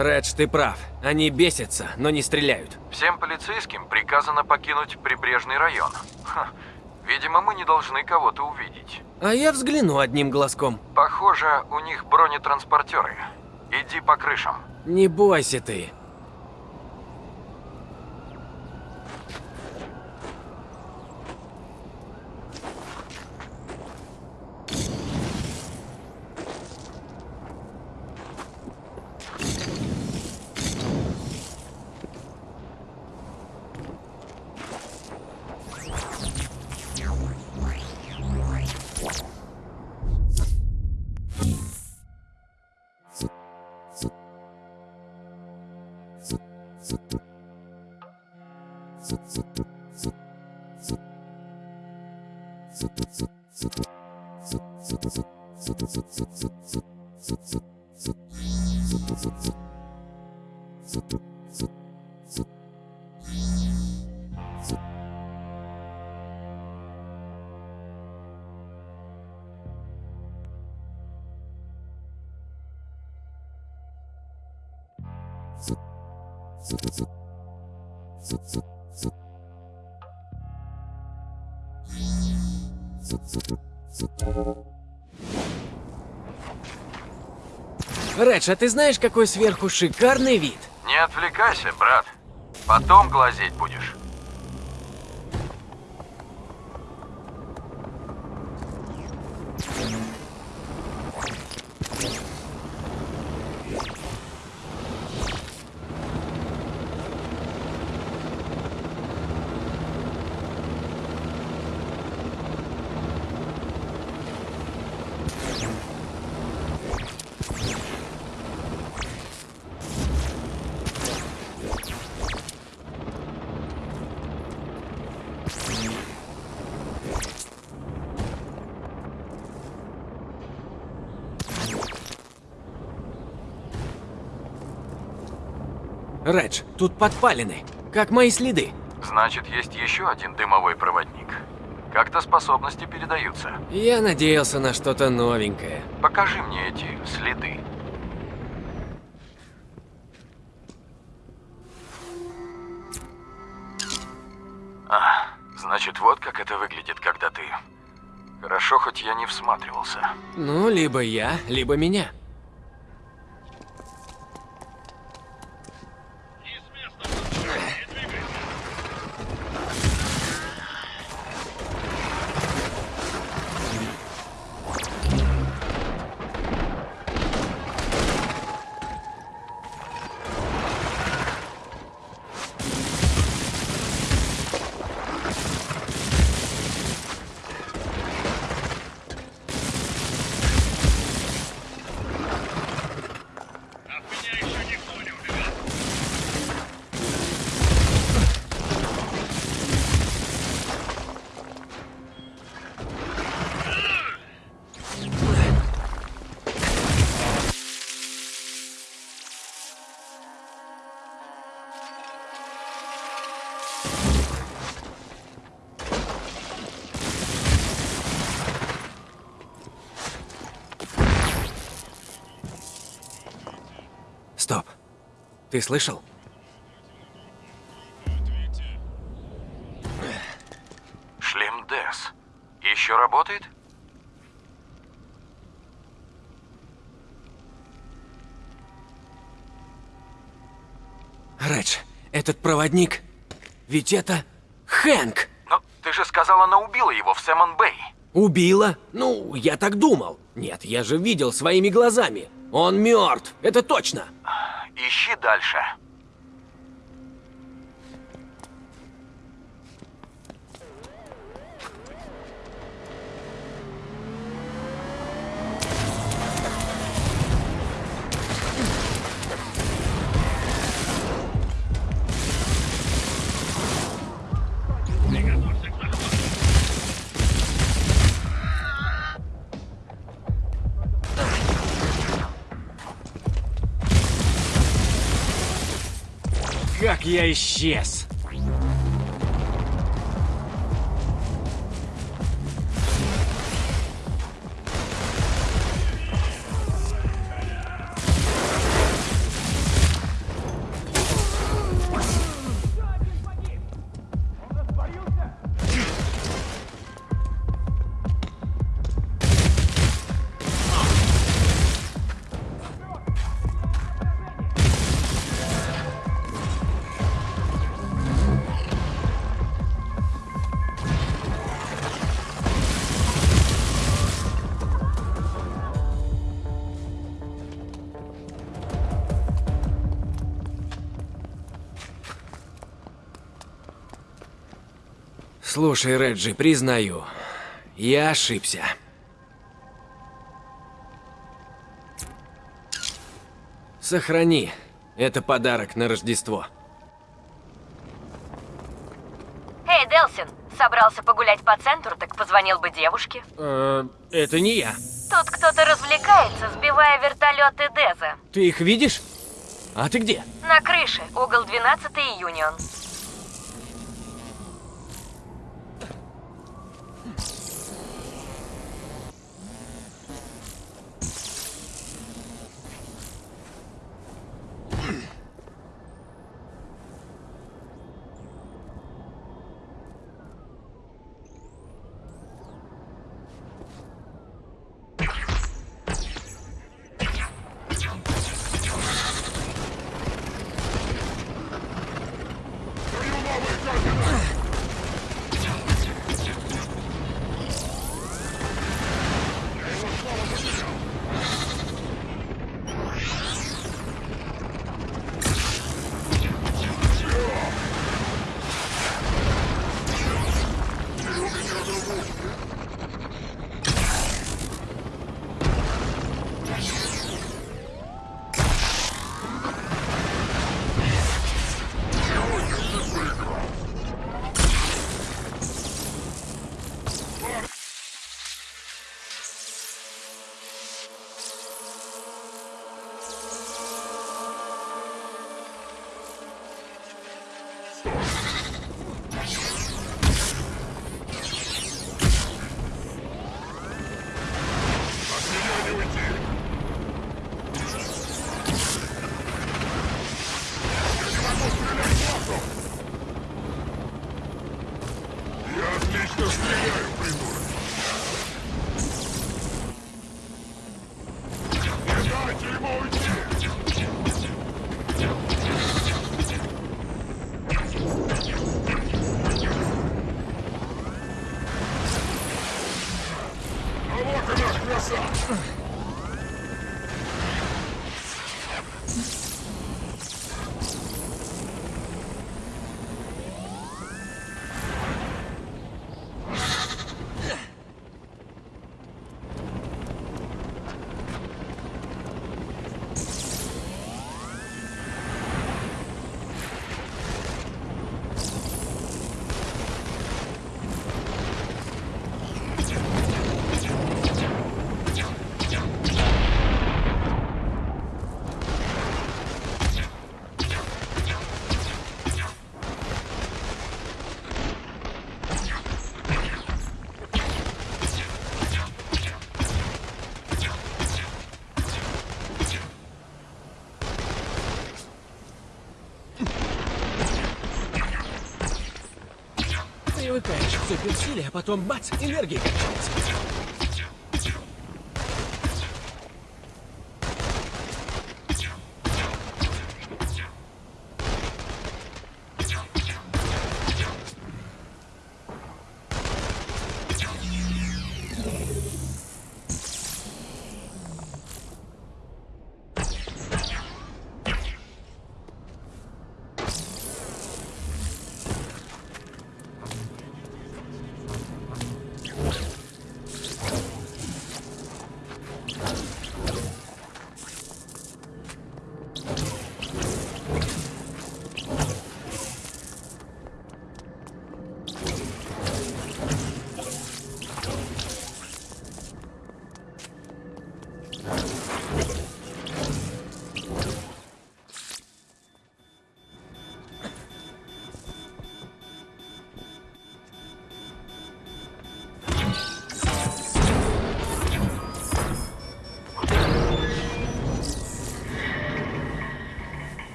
Редж, ты прав. Они бесятся, но не стреляют. Всем полицейским приказано покинуть прибрежный район. Ха, видимо, мы не должны кого-то увидеть. А я взгляну одним глазком. Похоже, у них бронетранспортеры. Иди по крышам. Не бойся ты. Zip, zip, zip. Редж, а ты знаешь, какой сверху шикарный вид? Не отвлекайся, брат. Потом глазеть будешь. Редж, тут подпалины, как мои следы. Значит, есть еще один дымовой проводник. Как-то способности передаются. Я надеялся на что-то новенькое. Покажи мне эти следы. А, значит, вот как это выглядит, когда ты... Хорошо, хоть я не всматривался. Ну, либо я, либо меня. Ты слышал? Шлем Дес. Еще работает? Редж, этот проводник... Ведь это... Хэнк! Но ты же сказала, она убила его в Сэмон Бэй. Убила? Ну, я так думал. Нет, я же видел своими глазами. Он мертв, это точно. Ищи дальше. Я исчез! Слушай, Реджи, признаю, я ошибся. Сохрани. Это подарок на Рождество. Эй, Делсин, собрался погулять по центру, так позвонил бы девушке. Э, это не я. Тут кто-то развлекается, сбивая вертолеты Деза. Ты их видишь? А ты где? На крыше, угол 12 и Юнион. Суперсиле, а потом бац, энергия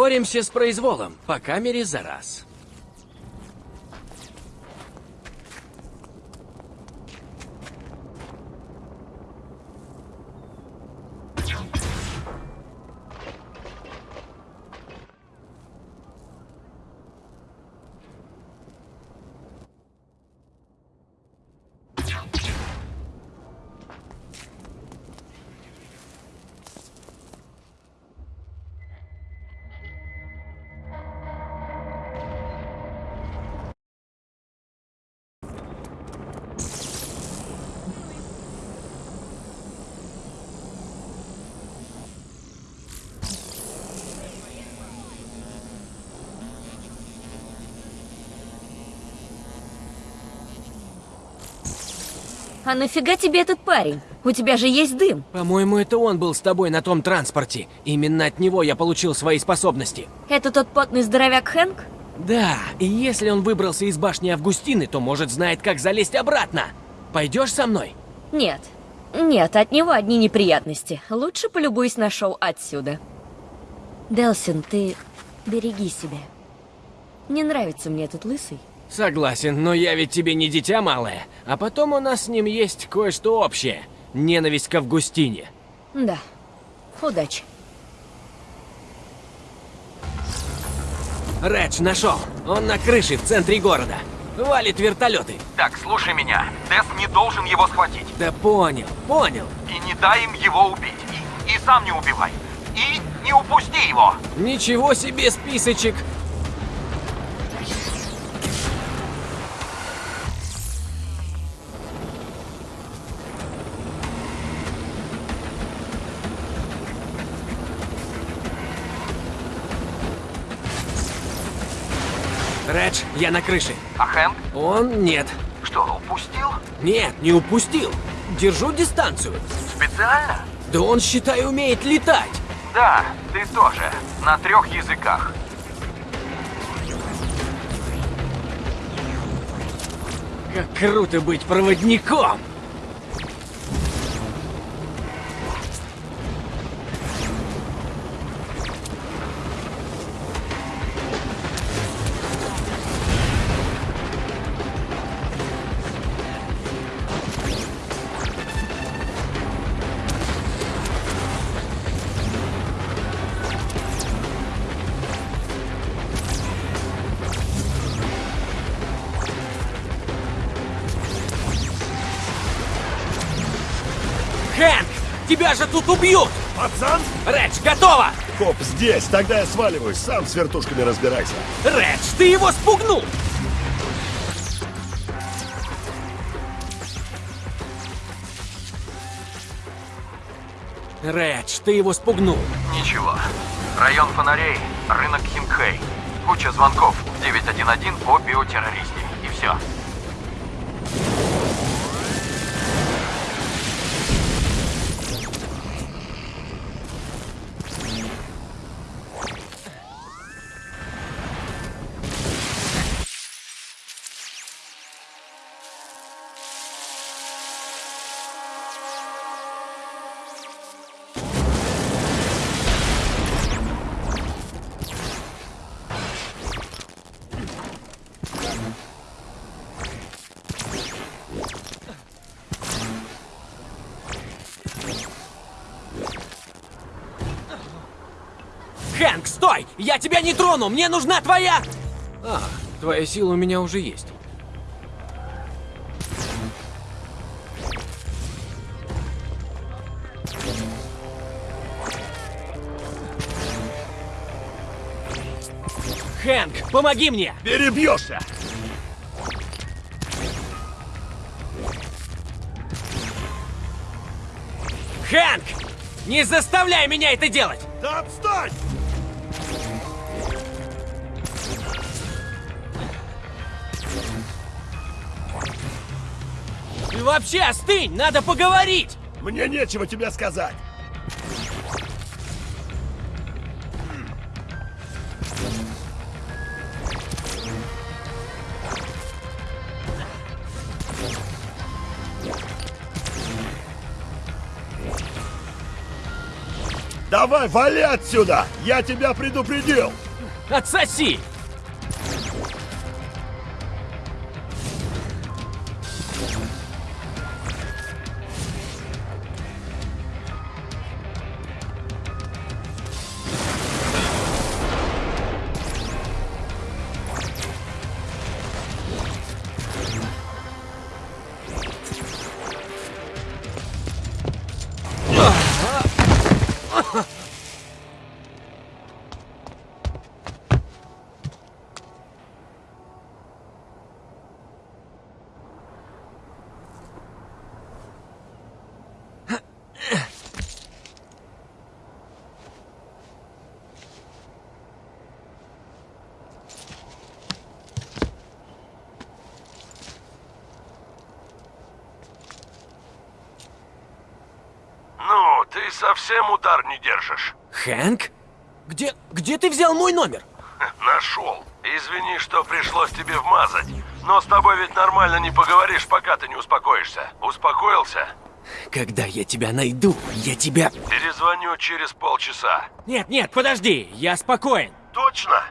Боремся с произволом, по камере за раз. А нафига тебе этот парень? У тебя же есть дым. По-моему, это он был с тобой на том транспорте. Именно от него я получил свои способности. Это тот потный здоровяк Хэнк? Да, и если он выбрался из башни Августины, то, может, знает, как залезть обратно. Пойдешь со мной? Нет. Нет, от него одни неприятности. Лучше полюбуюсь на шоу отсюда. Делсин, ты береги себя. Не нравится мне этот лысый. Согласен, но я ведь тебе не дитя малое. А потом у нас с ним есть кое-что общее. Ненависть к Августине. Да. Удачи. Редж нашел. Он на крыше в центре города. Валит вертолеты. Так, слушай меня. Тесс не должен его схватить. Да понял, понял. И не дай им его убить. И, и сам не убивай. И не упусти его. Ничего себе списочек. Редж, я на крыше. А Хэнк? Он нет. Что, упустил? Нет, не упустил. Держу дистанцию. Специально? Да он, считай, умеет летать. Да, ты тоже. На трех языках. Как круто быть проводником! Тебя же тут убьют! Пацан? Редж, готово! Коп здесь, тогда я сваливаюсь, сам с вертушками разбирайся. Редж, ты его спугнул! Редж, ты его спугнул. Ничего. Район фонарей, рынок Хингхэй. Куча звонков 911 по биотеррористе. И все. Я тебя не трону! Мне нужна твоя... А, твоя сила у меня уже есть. Хэнк, помоги мне! Перебьешься! Хэнк! Не заставляй меня это делать! Да отстань! И вообще, остынь! Надо поговорить! Мне нечего тебе сказать! Давай, вали отсюда! Я тебя предупредил! Отсоси! Совсем удар не держишь. Хэнк? Где, где ты взял мой номер? Нашел. Извини, что пришлось тебе вмазать. Но с тобой ведь нормально не поговоришь, пока ты не успокоишься. Успокоился? Когда я тебя найду, я тебя... Перезвоню через полчаса. Нет, нет, подожди, я спокоен. Точно?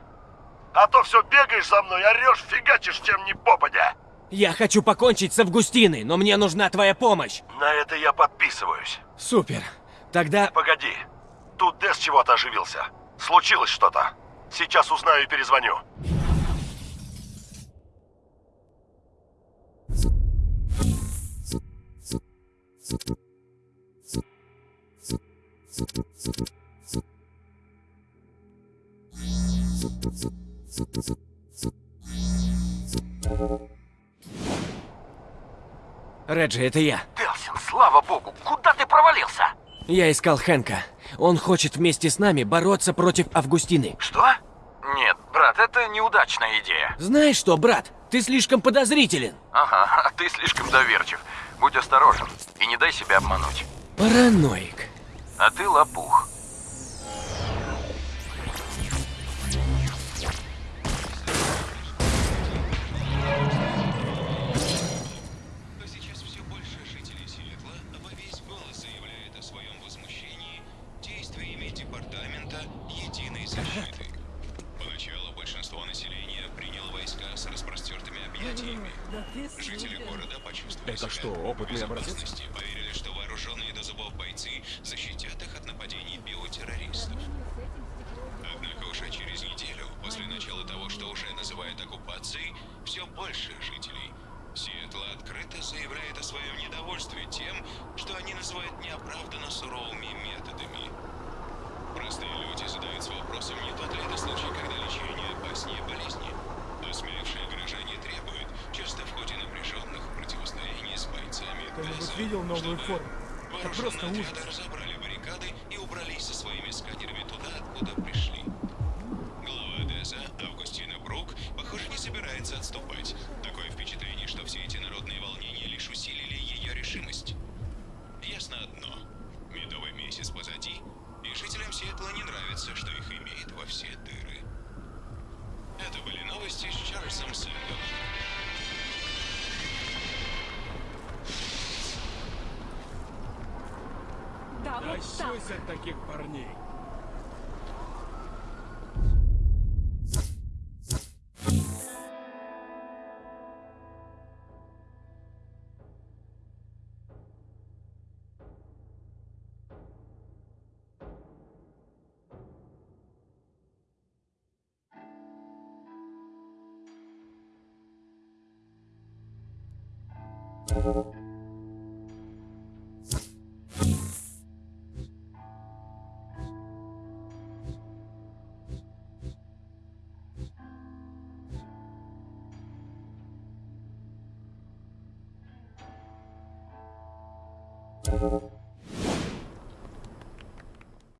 А то все бегаешь за мной, орешь, фигачишь чем ни попадя. Я хочу покончить с Августиной, но мне нужна твоя помощь. На это я подписываюсь. Супер. Тогда... Погоди. Тут Дес чего-то оживился. Случилось что-то. Сейчас узнаю и перезвоню. Реджи, это я. Делсин, слава богу, куда ты провалился? Я искал Хэнка. Он хочет вместе с нами бороться против Августины. Что? Нет, брат, это неудачная идея. Знаешь что, брат? Ты слишком подозрителен. Ага, а ты слишком доверчив. Будь осторожен и не дай себя обмануть. Параноик. А ты лопух. Объятиями. Жители города почувствовали Это себя что, в опытный Это просто ужас. разобрали баррикады и убрались со своими сканерами туда, откуда пришли. Глава ДЭСа Августина Брук, похоже, не собирается отступать. Такое впечатление, что все эти народные волнения лишь усилили ее решимость. Ясно одно. Медовый месяц позади, и жителям Сиэтла не нравится, что их имеет во все дыры. Это были новости с Чарльзом Сэндом. Тащусь от таких парней.